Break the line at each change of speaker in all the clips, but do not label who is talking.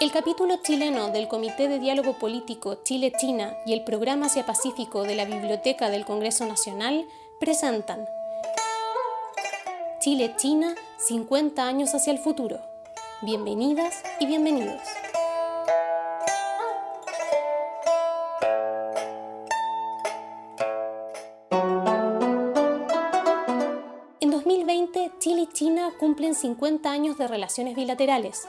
El capítulo chileno del Comité de Diálogo Político Chile-China y el Programa Asia-Pacífico de la Biblioteca del Congreso Nacional presentan Chile-China, 50 años hacia el futuro. Bienvenidas y bienvenidos. En 2020, Chile y China cumplen 50 años de relaciones bilaterales,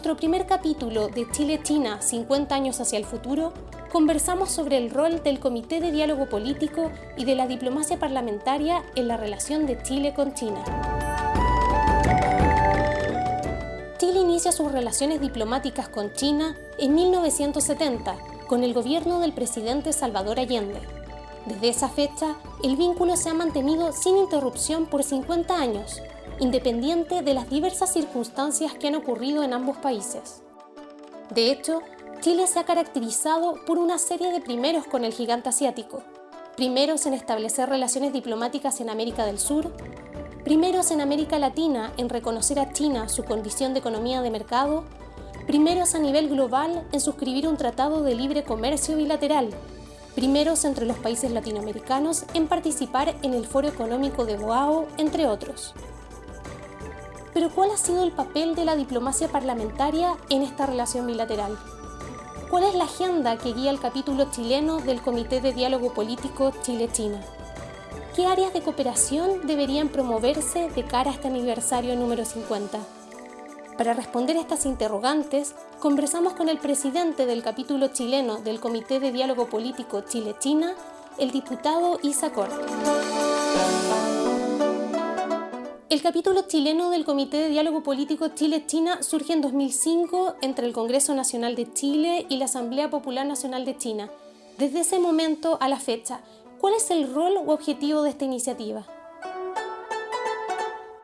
Nuestro primer capítulo de Chile-China 50 años hacia el futuro, conversamos sobre el rol del Comité de Diálogo Político y de la diplomacia parlamentaria en la relación de Chile con China. Chile inicia sus relaciones diplomáticas con China en 1970, con el gobierno del presidente Salvador Allende. Desde esa fecha, el vínculo se ha mantenido sin interrupción por 50 años, independiente de las diversas circunstancias que han ocurrido en ambos países. De hecho, Chile se ha caracterizado por una serie de primeros con el gigante asiático. Primeros en establecer relaciones diplomáticas en América del Sur, primeros en América Latina en reconocer a China su condición de economía de mercado, primeros a nivel global en suscribir un tratado de libre comercio bilateral, primeros entre los países latinoamericanos en participar en el Foro Económico de Boao, entre otros. Pero ¿cuál ha sido el papel de la diplomacia parlamentaria en esta relación bilateral? ¿Cuál es la agenda que guía el capítulo chileno del Comité de Diálogo Político Chile-China? ¿Qué áreas de cooperación deberían promoverse de cara a este aniversario número 50? Para responder estas interrogantes, conversamos con el presidente del capítulo chileno del Comité de Diálogo Político Chile-China, el diputado Isa el capítulo chileno del Comité de Diálogo Político Chile-China surge en 2005 entre el Congreso Nacional de Chile y la Asamblea Popular Nacional de China. Desde ese momento a la fecha, ¿cuál es el rol u objetivo de esta iniciativa?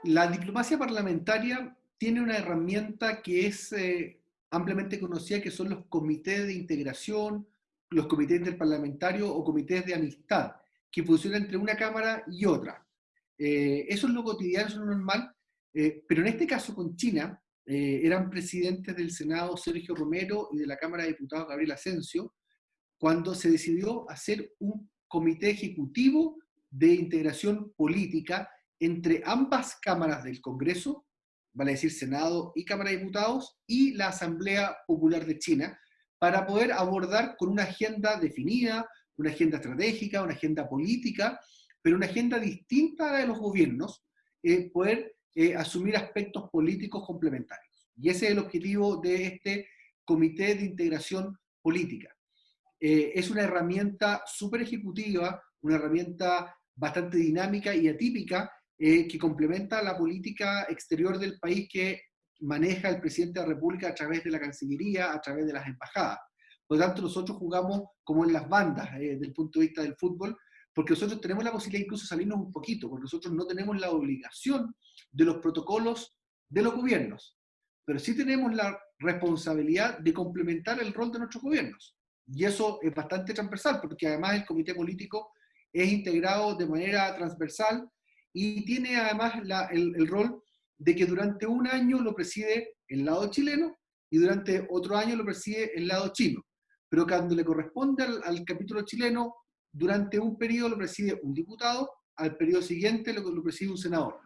La diplomacia parlamentaria tiene una herramienta que es eh, ampliamente conocida, que son los comités de integración, los comités interparlamentarios o comités de amistad, que funcionan entre una cámara y otra. Eh, eso es lo cotidiano, eso es lo normal, eh, pero en este caso con China, eh, eran presidentes del Senado Sergio Romero y de la Cámara de Diputados Gabriel Asensio, cuando se decidió hacer un comité ejecutivo de integración política entre ambas cámaras del Congreso, vale decir Senado y Cámara de Diputados, y la Asamblea Popular de China, para poder abordar con una agenda definida, una agenda estratégica, una agenda política, pero una agenda distinta de los gobiernos, eh, poder eh, asumir aspectos políticos complementarios. Y ese es el objetivo de este Comité de Integración Política. Eh, es una herramienta súper ejecutiva, una herramienta bastante dinámica y atípica que complementa la política exterior del país que maneja el presidente de la República a través de la Cancillería, a través de las embajadas. Por lo tanto, nosotros jugamos como en las bandas, desde el punto de vista del fútbol, porque nosotros tenemos la posibilidad incluso de salirnos un poquito, porque nosotros no tenemos la obligación de los protocolos de los gobiernos, pero sí tenemos la responsabilidad de complementar el rol de nuestros gobiernos. Y eso es bastante transversal, porque además el comité político es integrado de manera transversal y tiene además el, rol de que durante un año lo preside el lado chileno y durante otro año lo preside el lado chino. Pero cuando le corresponde al capítulo chileno, durante un periodo lo preside un diputado, al periodo siguiente lo, preside un senador.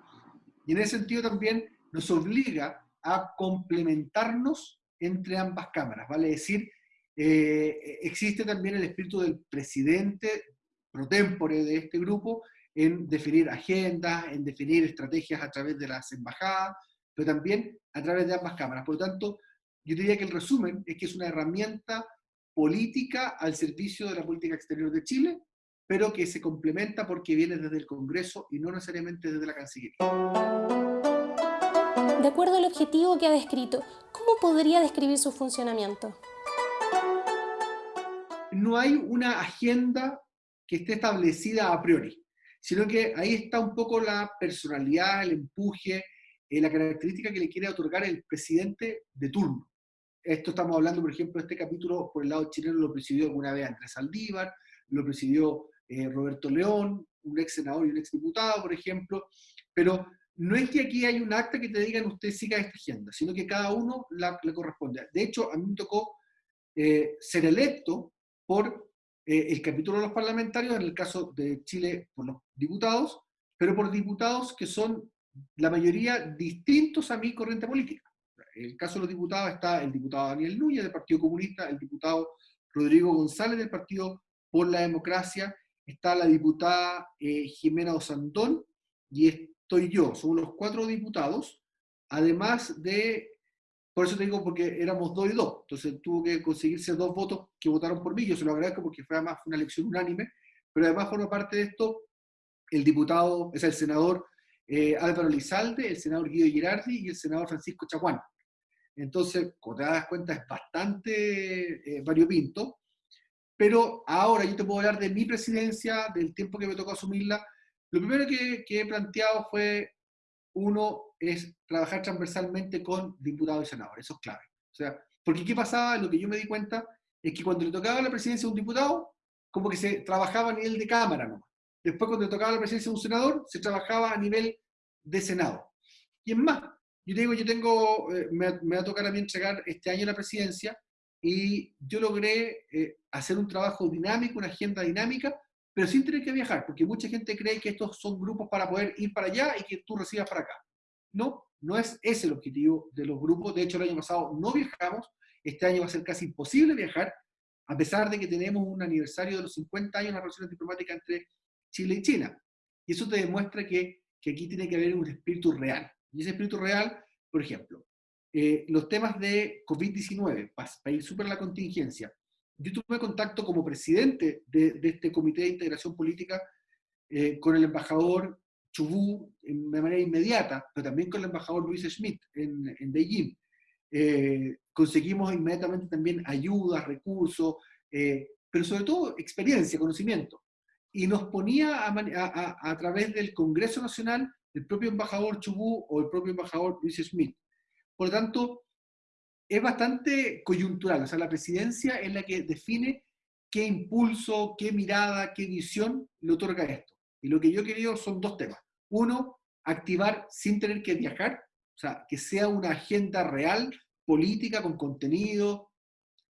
Y en ese sentido también nos obliga a complementarnos entre ambas cámaras, vale decir, eh, existe también el espíritu del presidente pro tempore de este grupo en definir agendas, en definir estrategias a través de las embajadas, pero también a través de ambas cámaras. Por lo tanto, yo diría que el resumen es que es una herramienta política al servicio de la política exterior de Chile, pero que se complementa porque viene desde el Congreso y no necesariamente desde la Cancillería.
De acuerdo al objetivo que ha descrito, ¿Cómo podría describir su funcionamiento?
No hay una agenda que esté establecida a priori, sino que ahí está un poco la personalidad, el empuje, eh, la característica que le quiere otorgar el presidente de turno. Esto estamos hablando, por ejemplo, este capítulo por el lado chileno lo presidió alguna vez Andrés Aldívar, lo presidió eh, Roberto León, un ex senador y un ex diputado, por ejemplo, pero no es que aquí hay un acta que te digan usted siga esta agenda, sino que cada uno le corresponde. De hecho, a mí me tocó eh, ser electo por eh, el capítulo de los parlamentarios, en el caso de Chile por los diputados, pero por diputados que son la mayoría distintos a mi corriente política. En el caso de los diputados está el diputado Daniel Núñez del Partido Comunista, el diputado Rodrigo González del Partido por la Democracia, está la diputada eh, Jimena Osandón y estoy yo. Somos los cuatro diputados, además de, por eso te digo, porque éramos dos y dos, entonces tuvo que conseguirse dos votos que votaron por mí, yo se lo agradezco porque fue además una elección unánime, pero además forma parte de esto el diputado, es el senador eh, Álvaro Lizalde, el senador Guido Girardi y el senador Francisco Chacuán. Entonces, como te das cuenta, es bastante eh, variopinto. Pero ahora yo te puedo hablar de mi presidencia, del tiempo que me tocó asumirla. Lo primero que, he planteado fue, uno, es trabajar transversalmente con diputados y senadores. Eso es clave. O sea, porque ¿qué pasaba? Lo que yo me di cuenta es que cuando le tocaba la presidencia a un diputado, como que se trabajaba a nivel de Cámara nomás. Después, cuando le tocaba la presidencia a un senador, se trabajaba a nivel de Senado. Y es más, yo digo, yo tengo, eh, me, me, va a tocar a mí entregar este año la presidencia, y yo logré eh, hacer un trabajo dinámico, una agenda dinámica, pero sin tener que viajar, porque mucha gente cree que estos son grupos para poder ir para allá y que tú recibas para acá. No, no es ese el objetivo de los grupos. De hecho, el año pasado no viajamos, este año va a ser casi imposible viajar, a pesar de que tenemos un aniversario de los 50 años de las relaciones diplomáticas entre Chile y China. Y eso te demuestra que, que aquí tiene que haber un espíritu real. Y ese espíritu real, por ejemplo, eh, los temas de COVID-19, para, ir súper la contingencia. Yo tuve contacto como presidente de, este Comité de Integración Política eh, con el embajador Chubú de manera inmediata, pero también con el embajador Luis Schmidt en, Beijing. Eh, conseguimos inmediatamente también ayudas, recursos, pero sobre todo experiencia, conocimiento. Y nos ponía a, través del Congreso Nacional el propio embajador Chubú o el propio embajador Luis Schmidt. Por lo tanto, es bastante coyuntural. O sea, la presidencia es la que define qué impulso, qué mirada, qué visión le otorga esto. Y lo que yo he querido son dos temas. Uno, activar sin tener que viajar, o sea, que sea una agenda real, política, con contenido,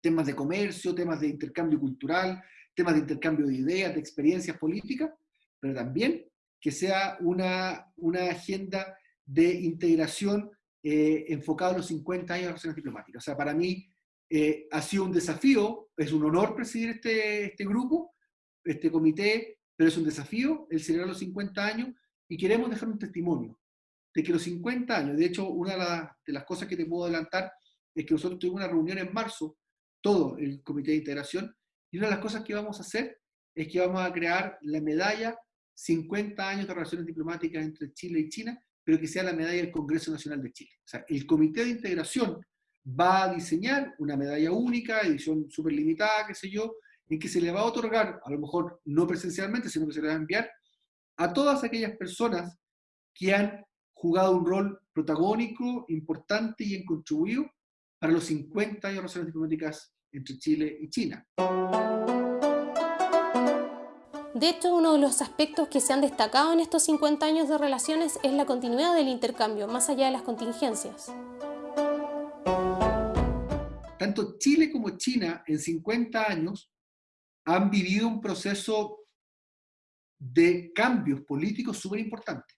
temas de comercio, temas de intercambio cultural, temas de intercambio de ideas, de experiencias políticas, pero también que sea una, una agenda de integración eh, enfocado en los 50 años de relaciones diplomáticas. O sea, para mí eh, ha sido un desafío, es un honor presidir este, este grupo, este comité, pero es un desafío el celebrar los 50 años y queremos dejar un testimonio de que los 50 años, de hecho, una de, las cosas que te puedo adelantar es que nosotros tuvimos una reunión en marzo, todo el comité de integración, y una de las cosas que vamos a hacer es que vamos a crear la medalla 50 años de relaciones diplomáticas entre Chile y China, pero que sea la medalla del Congreso Nacional de Chile. O sea, el Comité de Integración va a diseñar una medalla única, edición súper limitada, qué sé yo, en que se le va a otorgar, a lo mejor no presencialmente, sino que se le va a enviar a todas aquellas personas que han jugado un rol protagónico, importante y en contribuido para los 50 años de relaciones diplomáticas entre Chile y China.
De hecho, uno de los aspectos que se han destacado en estos 50 años de relaciones es la continuidad del intercambio, más allá de las contingencias.
Tanto Chile como China en 50 años han vivido un proceso de cambios políticos súper importantes.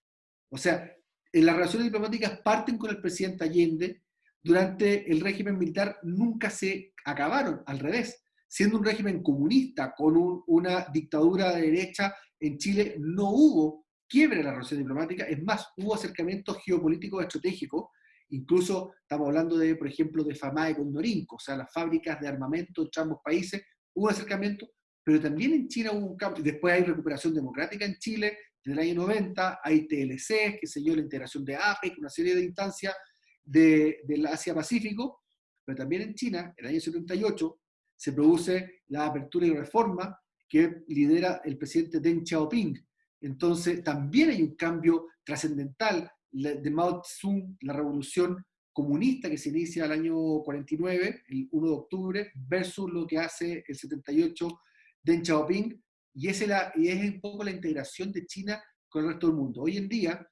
O sea, en las relaciones diplomáticas parten con el presidente Allende, durante el régimen militar nunca se acabaron, al revés siendo un régimen comunista con una dictadura de derecha, en Chile no hubo quiebre en la relación diplomática, es más, hubo acercamientos geopolíticos estratégicos, incluso estamos hablando de, por ejemplo, de FAMAE con Norinco, o sea, las fábricas de armamento entre ambos países, hubo acercamiento, pero también en China hubo un cambio, después hay recuperación democrática en Chile, en el año 90, hay TLC, que se dio la integración de África, una serie de instancias de, del Asia-Pacífico, pero también en China, en el año 78, se produce la apertura y reforma que lidera el presidente Deng Xiaoping. Entonces, también hay un cambio trascendental de Mao Zedong, la revolución comunista que se inicia el año 49, el 1 de octubre, versus lo que hace el 78 Deng Xiaoping, y, es, y es un poco la integración de China con el resto del mundo. Hoy en día,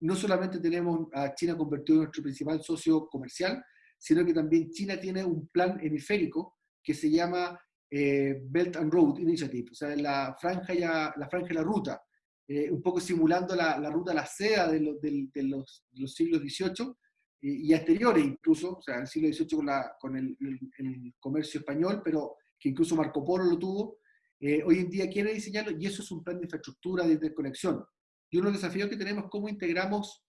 no solamente tenemos a China convertido en nuestro principal socio comercial, sino que también China tiene un plan hemisférico que se llama eh, Belt and Road Initiative, o sea, la franja, ya, la, franja y la ruta, eh, un poco simulando la, la ruta la seda de, de, los, los, siglos XVIII y, y, anteriores incluso, o sea, el siglo XVIII con, la, con el, el, comercio español, pero que incluso Marco Polo lo tuvo, eh, hoy en día quiere diseñarlo y eso es un plan de infraestructura, de interconexión. Y uno de los desafíos que tenemos es cómo integramos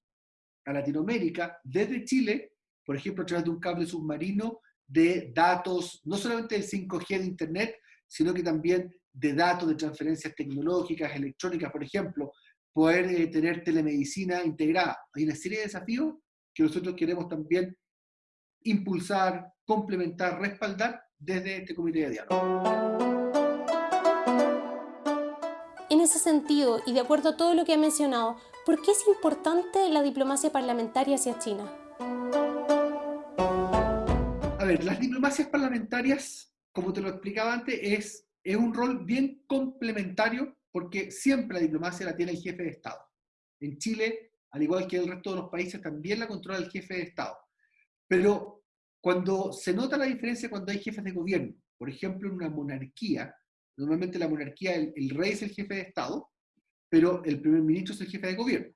a Latinoamérica desde Chile, por ejemplo, a través de un cable submarino de datos, no solamente del 5G de Internet, sino que también de datos de transferencias tecnológicas, electrónicas, por ejemplo, poder eh, tener telemedicina integrada. Hay una serie de desafíos que nosotros queremos también impulsar, complementar, respaldar desde este comité de diálogo.
En ese sentido, y de acuerdo a todo lo que ha mencionado, ¿por qué es importante la diplomacia parlamentaria hacia China?
Ver, las diplomacias parlamentarias, como te lo explicaba antes, es, es un rol bien complementario porque siempre la diplomacia la tiene el jefe de Estado. En Chile, al igual que el resto de los países, también la controla el jefe de Estado. Pero cuando se nota la diferencia cuando hay jefes de gobierno, por ejemplo, en una monarquía, Normalmente la monarquía, el, rey es el jefe de Estado, pero el primer ministro es el jefe de gobierno.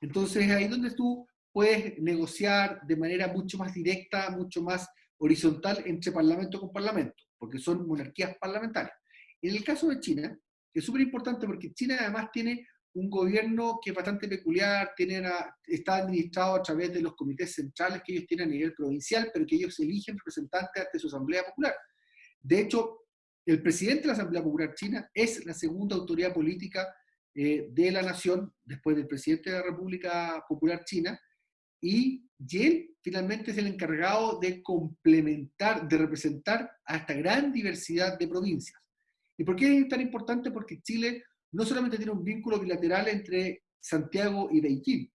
Entonces ahí donde tú puedes negociar de manera mucho más directa, mucho más horizontal entre parlamento con parlamento, porque son monarquías parlamentarias. En el caso de China, es súper importante porque China además tiene un gobierno que es bastante peculiar, tiene está administrado a través de los comités centrales que ellos tienen a nivel provincial, pero que ellos eligen representantes ante su Asamblea Popular. De hecho, el presidente de la Asamblea Popular China es la segunda autoridad política eh, de la nación, después del presidente de la República Popular China, y, él finalmente es el encargado de complementar, de representar a esta gran diversidad de provincias. ¿Y por qué es tan importante? Porque Chile no solamente tiene un vínculo bilateral entre Santiago y Beijing,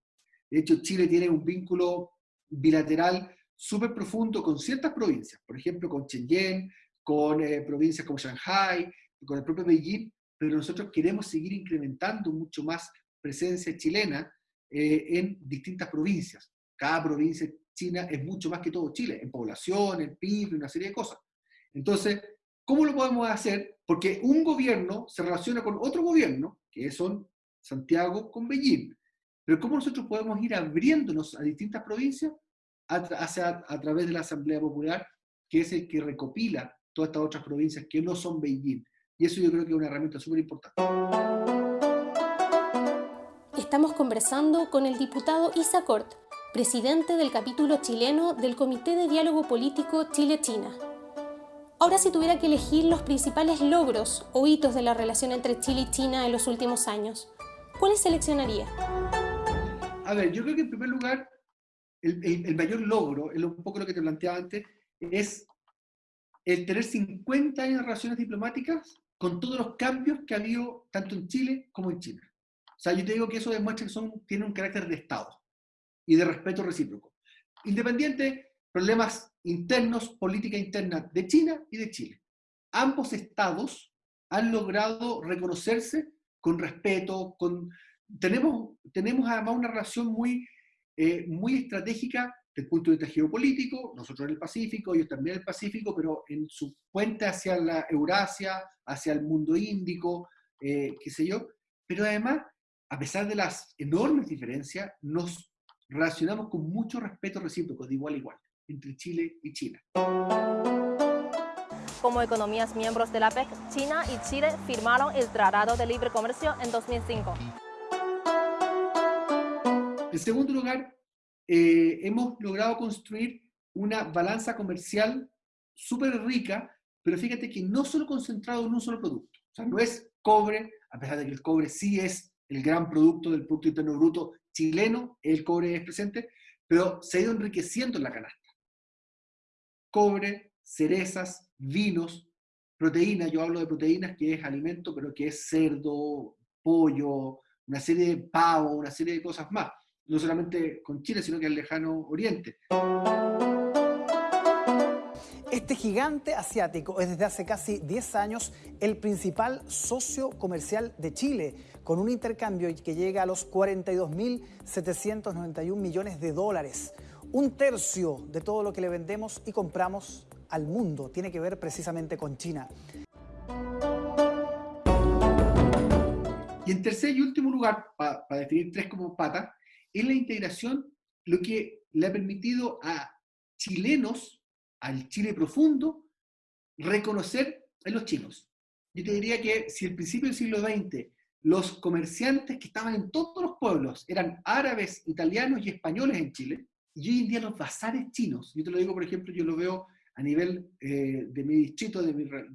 de hecho Chile tiene un vínculo bilateral súper profundo con ciertas provincias, por ejemplo con Shenzhen, con eh, provincias como Shanghai, con el propio Beijing, pero nosotros queremos seguir incrementando mucho más presencia chilena eh, en distintas provincias. Cada provincia china es mucho más que todo Chile, en población, en PIB, una serie de cosas. Entonces, ¿cómo lo podemos hacer? Porque un gobierno se relaciona con otro gobierno, que son Santiago con Beijing. Pero ¿cómo nosotros podemos ir abriéndonos a distintas provincias a, través de la Asamblea Popular, que es el que recopila todas estas otras provincias que no son Beijing. Y eso yo creo que es una herramienta súper importante.
Estamos conversando con el diputado Isa Cort, presidente del capítulo chileno del Comité de Diálogo Político Chile-China. Ahora, si tuviera que elegir los principales logros o hitos de la relación entre Chile y China en los últimos años, ¿cuáles seleccionaría?
A ver, yo creo que en primer lugar, el, el mayor logro, es un poco lo que te planteaba antes, es el tener 50 años de relaciones diplomáticas con todos los cambios que ha habido tanto en Chile como en China. O sea, yo te digo que eso demuestra que son, tiene un carácter de Estado y de respeto recíproco. Independiente, problemas internos, política interna de China y de Chile. Ambos estados han logrado reconocerse con respeto, con... Tenemos, tenemos además una relación muy, eh, muy estratégica desde el punto de vista geopolítico, nosotros en el Pacífico, ellos también en el Pacífico, pero en su puente hacia la Eurasia, hacia el mundo índico, eh, qué sé yo. Pero además, a pesar de las enormes diferencias, nos relacionamos con mucho respeto recíproco, de igual a igual, entre Chile y China.
Como economías miembros de la PEC, China y Chile firmaron el Tratado de Libre Comercio en 2005.
En segundo lugar, eh, hemos logrado construir una balanza comercial súper rica, pero fíjate que no solo concentrado en un solo producto. O sea, no es cobre, a pesar de que el cobre sí es el gran producto del Producto Interno Bruto chileno, el cobre es presente, pero se ha ido enriqueciendo en la canasta. cobre, cerezas, vinos, proteínas, yo hablo de proteínas que es alimento, pero que es cerdo, pollo, una serie de pavo, una serie de cosas más, no solamente con Chile, sino que al lejano oriente.
Este gigante asiático es desde hace casi 10 años el principal socio comercial de Chile, con un intercambio que llega a los 42.791 millones de dólares. Un tercio de todo lo que le vendemos y compramos al mundo tiene que ver precisamente con China.
Y en tercer y último lugar, para definir tres como patas, es la integración, lo que le ha permitido a chilenos, al Chile profundo, reconocer a los chinos. Yo te diría que si al principio del siglo XX los comerciantes que estaban en todos los pueblos eran árabes, italianos y españoles en Chile, y hoy en día los bazares chinos, yo te lo digo por ejemplo, yo lo veo a nivel eh, de mi distrito, de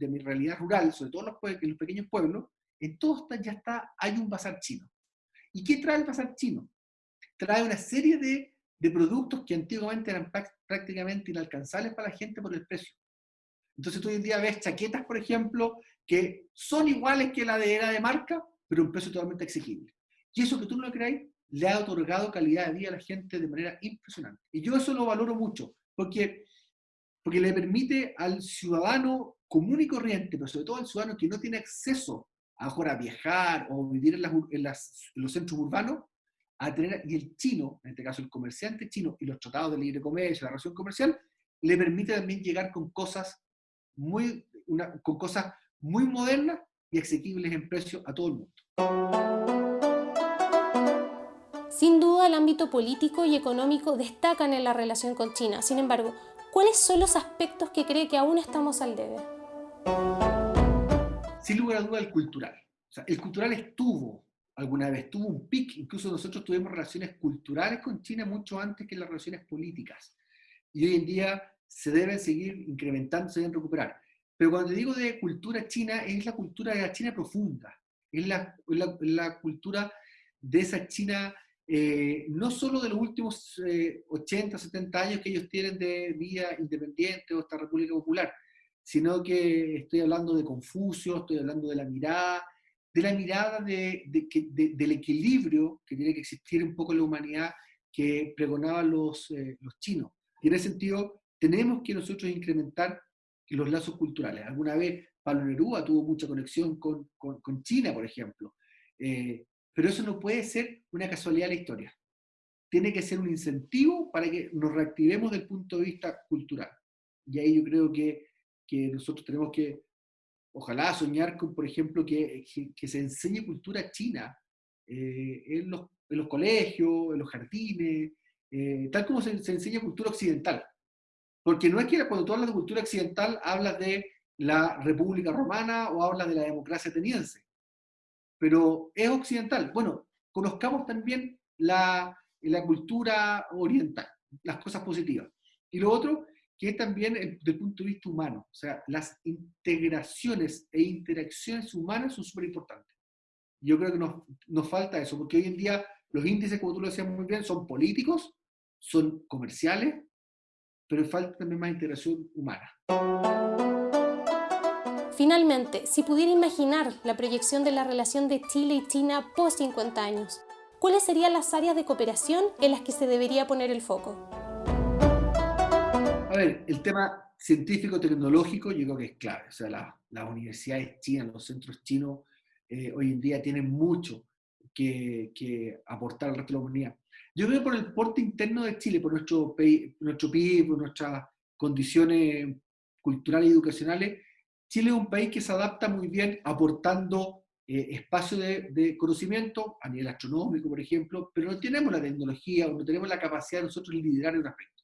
mi, realidad rural, sobre todo en los, en los pequeños pueblos, en todos ya está, hay un bazar chino. ¿Y qué trae el bazar chino? Trae una serie de, de productos que antiguamente eran prácticamente inalcanzables para la gente por el precio. Entonces tú hoy en día ves chaquetas, por ejemplo, que son iguales que la de era de marca, pero un precio totalmente exigible. Y eso que tú no lo creáis, le ha otorgado calidad de vida a la gente de manera impresionante. Y yo eso lo valoro mucho, porque, porque le permite al ciudadano común y corriente, pero sobre todo al ciudadano que no tiene acceso a, a viajar o vivir en, en, las, en, los centros urbanos, a tener, y el chino, en este caso el comerciante chino y los tratados de libre comercio, la relación comercial, le permite también llegar con cosas muy, una, con cosas muy modernas y asequibles en precio a todo el mundo.
Sin duda, el ámbito político y económico destacan en la relación con China. Sin embargo, ¿cuáles son los aspectos que cree que aún estamos al debe?
Sin lugar a duda, el cultural. O sea, el cultural estuvo alguna vez, tuvo un pic, incluso nosotros tuvimos relaciones culturales con China mucho antes que las relaciones políticas. Y hoy en día se deben seguir incrementando, se deben recuperar. Pero cuando digo de cultura china, es la cultura de la China profunda, es la, la, la cultura de esa China eh, no solo de los últimos 80, eh, 70 años que ellos tienen de vida independiente o esta República Popular, sino que estoy hablando de Confucio, estoy hablando de la mirada, de la mirada de, del equilibrio que tiene que existir un poco en la humanidad que pregonaban los, eh, los chinos. Y en ese sentido, tenemos que nosotros incrementar los lazos culturales. Alguna vez Pablo Neruda tuvo mucha conexión con, con, con China, por ejemplo. Eh, pero eso no puede ser una casualidad de la historia. Tiene que ser un incentivo para que nos reactivemos desde el punto de vista cultural. Y ahí yo creo que, que nosotros tenemos que, ojalá, soñar con, por ejemplo, que, que, se enseñe cultura china eh, en, los, en, los, colegios, en los jardines, eh, tal como se, se, enseña cultura occidental. Porque no es que cuando tú hablas de cultura occidental hablas de la República Romana o hablas de la democracia ateniense pero es occidental. Bueno, conozcamos también la, la cultura oriental, las cosas positivas. Y lo otro, que es también desde el punto de vista humano, o sea, las integraciones e interacciones humanas son súper importantes. Yo creo que nos, nos falta eso, porque hoy en día los índices, como tú lo decías muy bien, son políticos, son comerciales, pero falta también más integración humana.
Finalmente, si pudiera imaginar la proyección de la relación de Chile y China post 50 años, ¿cuáles serían las áreas de cooperación en las que se debería poner el foco?
A ver, el tema científico-tecnológico yo creo que es clave. O sea, las universidades chinas, los centros chinos, eh, hoy en día tienen mucho que, que, aportar al resto de la comunidad. Yo creo que por el porte interno de Chile, por nuestro, nuestro PIB, por nuestras condiciones culturales y educacionales, Chile es un país que se adapta muy bien aportando eh, espacio de, conocimiento a nivel astronómico, por ejemplo, pero no tenemos la tecnología o no tenemos la capacidad de nosotros liderar en un aspecto.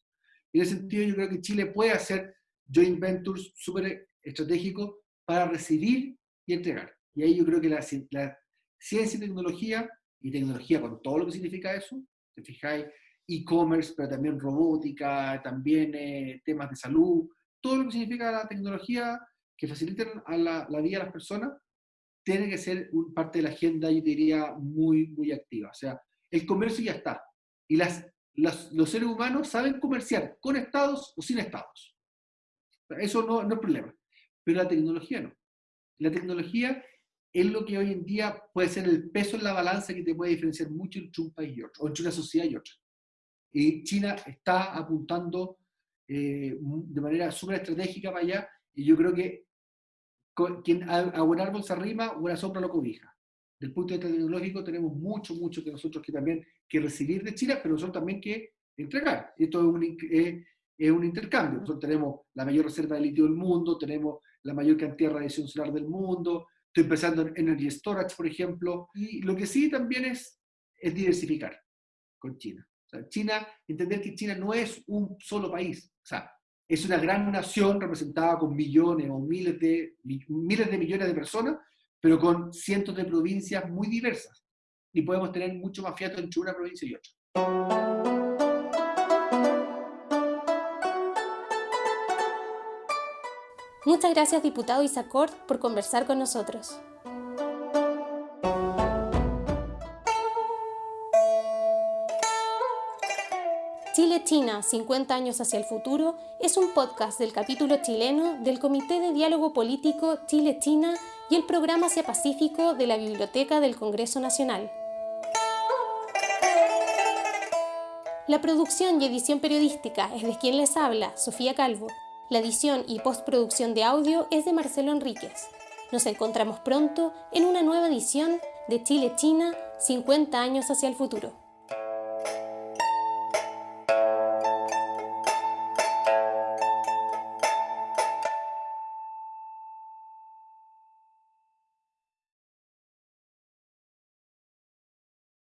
En ese sentido, yo creo que Chile puede hacer joint ventures súper estratégicos para recibir y entregar. Y ahí yo creo que la, ciencia y tecnología, y tecnología con todo lo que significa eso, te fijáis, e-commerce, pero también robótica, también eh, temas de salud, todo lo que significa la tecnología que faciliten a la, vida a las personas, tiene que ser parte de la agenda, yo diría, muy, muy activa. O sea, el comercio ya está. Y las, los seres humanos saben comerciar con estados o sin estados. Eso no, no es problema. Pero la tecnología no. La tecnología es lo que hoy en día puede ser el peso en la balanza que te puede diferenciar mucho entre un país y otro, o entre una sociedad y otra. Y China está apuntando eh, de manera súper estratégica para allá, y yo creo que quien a, buen árbol se arrima, buena sombra lo cobija. Del punto de vista tecnológico tenemos mucho, mucho que nosotros que también que recibir de China, pero nosotros también que entregar. Esto es un, es un intercambio. Nosotros tenemos la mayor reserva de litio del mundo, tenemos la mayor cantidad de radiación solar del mundo, estoy pensando en energy storage, por ejemplo, y lo que sí también es, es diversificar con China. China, entender que China no es un solo país, o sea, es una gran nación representada con millones o miles de, miles de millones de personas, pero con cientos de provincias muy diversas. Y podemos tener mucho más fiato entre una provincia y otra.
Muchas gracias, diputado Isacort, por conversar con nosotros. Chile-China, 50 años hacia el futuro, es un podcast del capítulo chileno del Comité de Diálogo Político Chile-China y el Programa Asia Pacífico de la Biblioteca del Congreso Nacional. La producción y edición periodística es de quien les habla, Sofía Calvo. La edición y postproducción de audio es de Marcelo Enríquez. Nos encontramos pronto en una nueva edición de Chile-China, 50 años hacia el futuro.